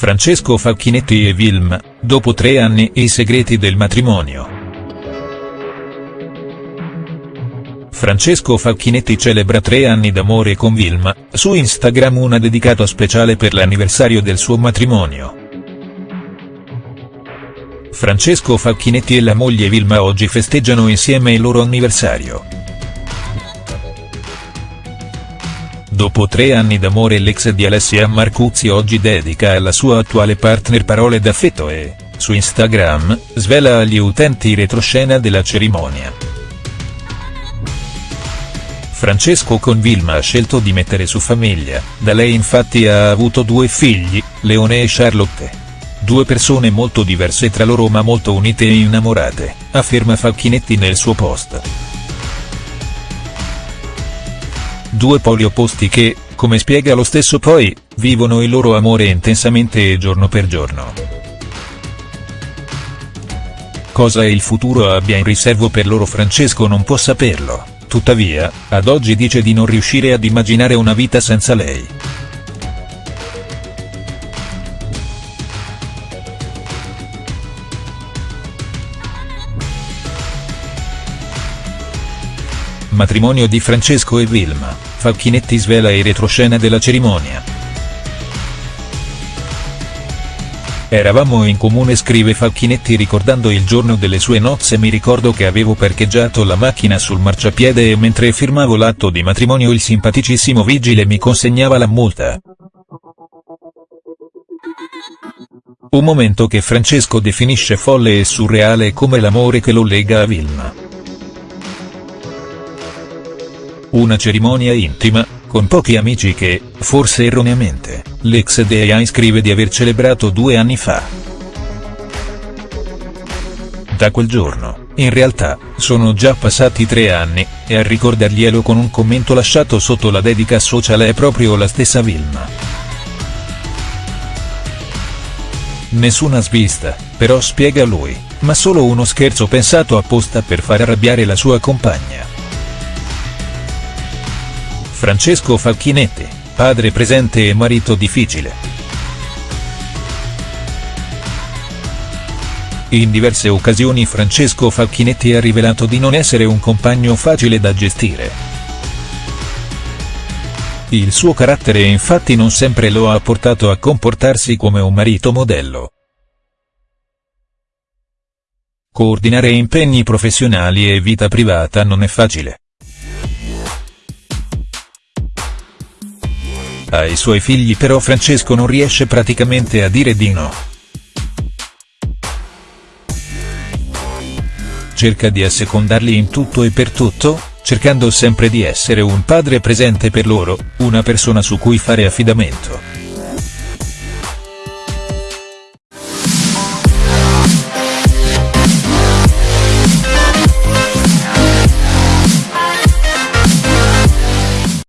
Francesco Facchinetti e Vilma, dopo tre anni e i segreti del matrimonio. Francesco Facchinetti celebra tre anni d'amore con Vilma, su Instagram una dedicata speciale per l'anniversario del suo matrimonio. Francesco Facchinetti e la moglie Vilma oggi festeggiano insieme il loro anniversario. Dopo tre anni d'amore l'ex di Alessia Marcuzzi oggi dedica alla sua attuale partner parole d'affetto e, su Instagram, svela agli utenti retroscena della cerimonia. Francesco con Vilma ha scelto di mettere su famiglia, da lei infatti ha avuto due figli, Leone e Charlotte. Due persone molto diverse tra loro ma molto unite e innamorate, afferma Facchinetti nel suo post. Due poli opposti che, come spiega lo stesso poi, vivono il loro amore intensamente e giorno per giorno. Cosa il futuro abbia in riservo per loro Francesco non può saperlo, tuttavia, ad oggi dice di non riuscire ad immaginare una vita senza lei. Matrimonio di Francesco e Vilma, Facchinetti svela i retroscena della cerimonia. Eravamo in comune scrive Facchinetti ricordando il giorno delle sue nozze mi ricordo che avevo parcheggiato la macchina sul marciapiede e mentre firmavo l'atto di matrimonio il simpaticissimo vigile mi consegnava la multa. Un momento che Francesco definisce folle e surreale come l'amore che lo lega a Vilma. Una cerimonia intima, con pochi amici che, forse erroneamente, l'ex DEA scrive di aver celebrato due anni fa. Da quel giorno, in realtà, sono già passati tre anni, e a ricordarglielo con un commento lasciato sotto la dedica social è proprio la stessa Vilma. Nessuna svista, però spiega lui, ma solo uno scherzo pensato apposta per far arrabbiare la sua compagna. Francesco Facchinetti, padre presente e marito difficile. In diverse occasioni Francesco Facchinetti ha rivelato di non essere un compagno facile da gestire. Il suo carattere infatti non sempre lo ha portato a comportarsi come un marito modello. Coordinare impegni professionali e vita privata non è facile. Ai suoi figli però Francesco non riesce praticamente a dire di no. Cerca di assecondarli in tutto e per tutto, cercando sempre di essere un padre presente per loro, una persona su cui fare affidamento.